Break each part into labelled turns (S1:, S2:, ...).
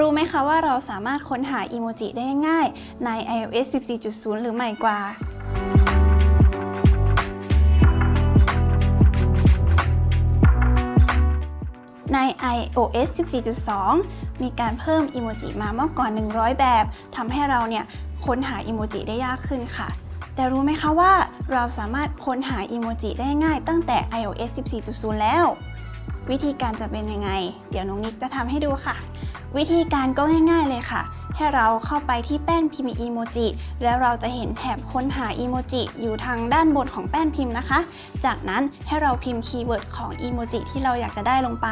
S1: รู้ไหมคะว่าเราสามารถค้นหาอีโมจิได้ง่ายใน iOS 14.0 หรือใหม่กว่าใน iOS 14.2 มีการเพิ่มอีโมจิมามากกว่า 100 แบบทำให้เราเนี่ยค้นหาอีโมจิได้ยากขึ้นค่ะ แต่รู้ไหมคะว่าเราสามารถค้นหาอีโมจิได้ง่ายตั้งแต่ iOS 14.0 แล้ว วิธีการจะเป็นยังไง เดี๋ยวน้องนิกจะทำให้ดูค่ะ วิธีการก็ง่าย ๆเลยค่ะ ให้เราเข้าไปที่แป้นพิมพ์อีโมจิแล้วเราจะเห็นแถบค้นหาอีโมจิอยู่ทางด้านบนของแป้นพิมพ์นะคะ จากนั้นให้เราพิมพ์ keyword ของอีโมจิที่เราอยากจะได้ลงไป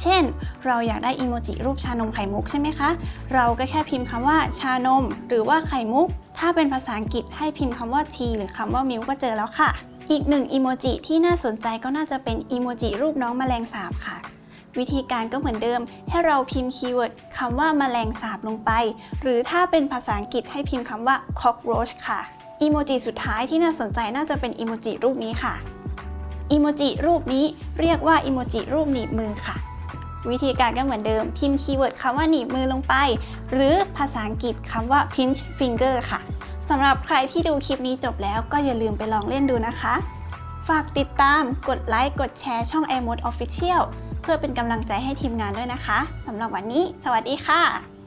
S1: เช่น เราอยากได้อีโมจิรูปชานมไข่มุกใช่ไหมคะ เราก็แค่พิมพ์คำว่าชานม หรือว่าไข่มุก ถ้าเป็นภาษาอังกฤษให้พิมพ์คำว่า tea หรือคำว่า milk ก็เจอแล้วค่ะ อีกหนึ่งอีโมจิที่น่าสนใจก็น่าจะเป็นอีโมจิรูปน้องแมลงสาบค่ะ วิธีการก็เหมือนเดิม ให้เราพิมพ์ keyword คำว่าแมลงสาบลงไป หรือถ้าเป็นภาษาอังกฤษให้พิมพ์คำว่า cockroach ค่ะอีโมจิสุดท้ายที่น่าสนใจน่าจะเป็นอีโมจิรูปนี้ค่ะอีโมจิรูปนี้เรียกว่าอีโมจิรูปหนีบมือค่ะ วิธีการก็เหมือนเดิม พิมพ์ keyword คำว่าหนีบมือลงไป หรือภาษาอังกฤษคำว่า pinch finger ค่ะ สำหรับใครที่ดูคลิปนี้จบแล้วก็อย่าลืมไปลองเล่นดูนะคะ ฝากติดตาม กดไลค์ กดแชร์ช่อง iMode Official เพื่อเป็นกำลังใจให้ทีมงานด้วยนะคะสำหรับวันนี้ สวัสดีค่ะ